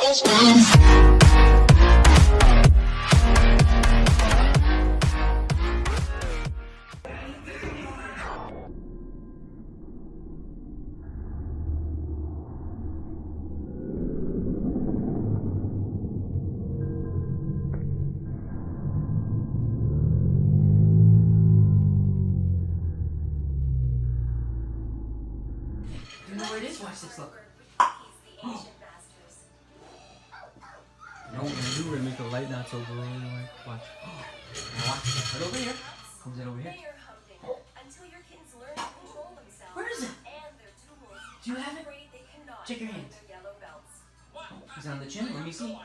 Do you know where it is? Watch this, look. No, gonna do, we're gonna make the light not so blurry. Like, watch. Now watch this. Right over here. Comes in over here. Where is it? Do you have it? Check your hand. Is it on the chin? Let me see. You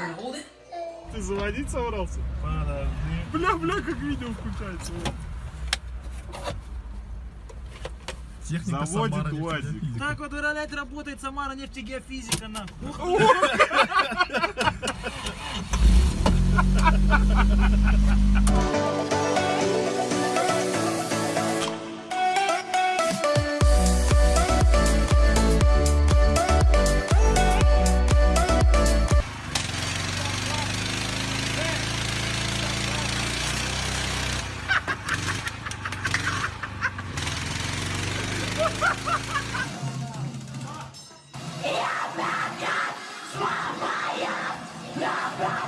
wanna hold it? Ты заводить собрался? Подожди. Бля, бля, как видео включается. Техника Заводит Самара УАЗик. Так вот, блядь, работает Самара нефтегеофизика, нахуй.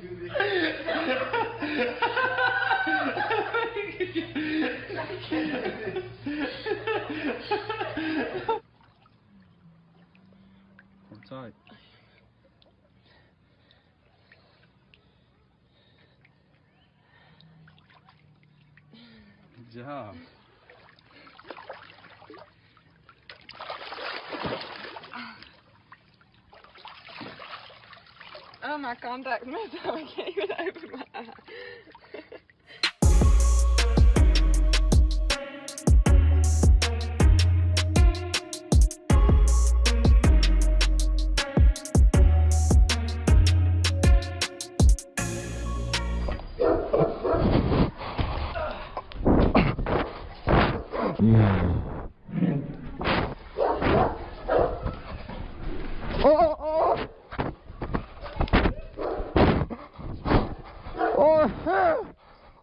Hold tight. Good job. Oh, my contact's messed up. I can't even open my eye. Oh shit!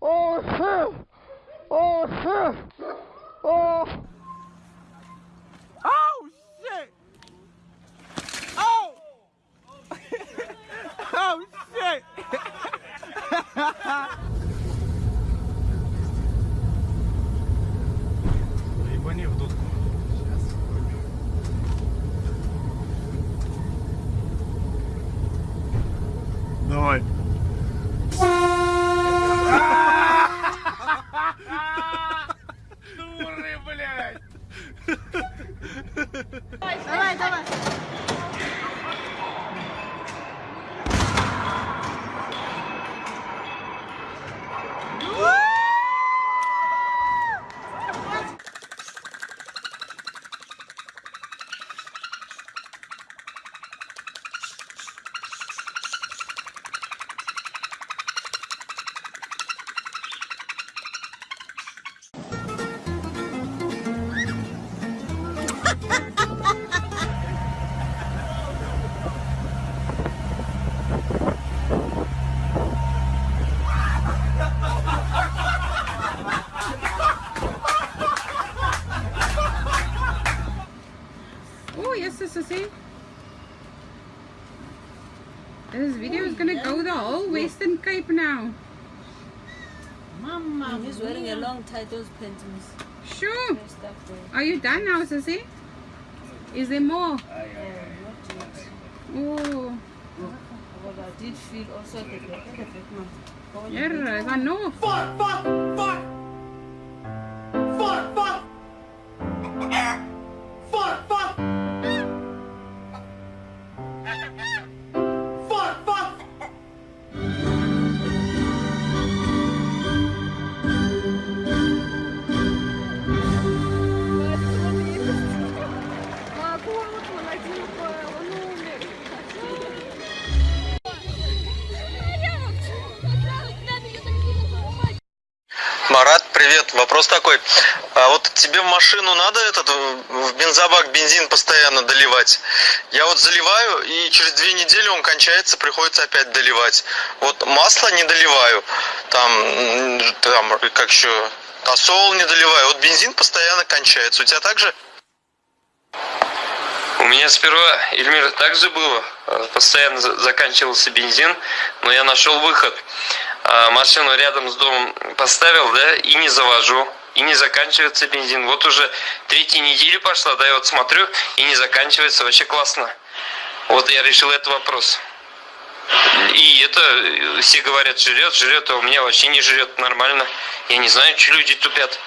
Oh! Oh! Oh! oh shit! oh, yes, Sissy. This video is gonna go the whole Western Cape now. Mama, he's wearing a long tight those panties. Sure. Are you done now, Sissy? Is there more? Yeah, not yet. Oh, But I did feel also at the back, at the back, man. Go on, yeah, back. I привет. Вопрос такой. А вот тебе в машину надо этот в в бензобак бензин постоянно доливать? Я вот заливаю, и через две недели он кончается, приходится опять доливать. Вот масло не доливаю, там, там как еще, тосол не доливаю. Вот бензин постоянно кончается. У тебя так же? У меня сперва, Эльмир, так же было. Э, Постоянно за- заканчивался бензин, но я нашел выход. А, Машину рядом с домом поставил, да, и не завожу. И не заканчивается бензин. Вот уже третья неделя пошла, да, я вот смотрю, и не заканчивается. Вообще классно. Вот я решил этот вопрос. И это, э, все говорят, жрет, жрет, а у меня вообще не жрет нормально. Я не знаю, что люди тупят.